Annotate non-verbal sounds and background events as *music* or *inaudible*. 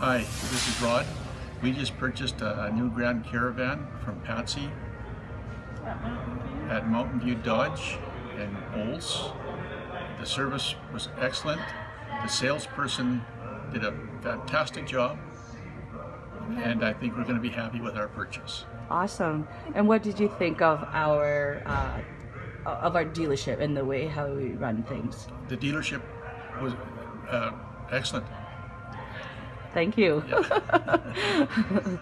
Hi, this is Rod. We just purchased a new Grand Caravan from Patsy at Mountain View Dodge in Olds. The service was excellent. The salesperson did a fantastic job and I think we're going to be happy with our purchase. Awesome. And what did you think of our uh, of our dealership and the way how we run things? The dealership was uh, excellent. Thank you. *laughs*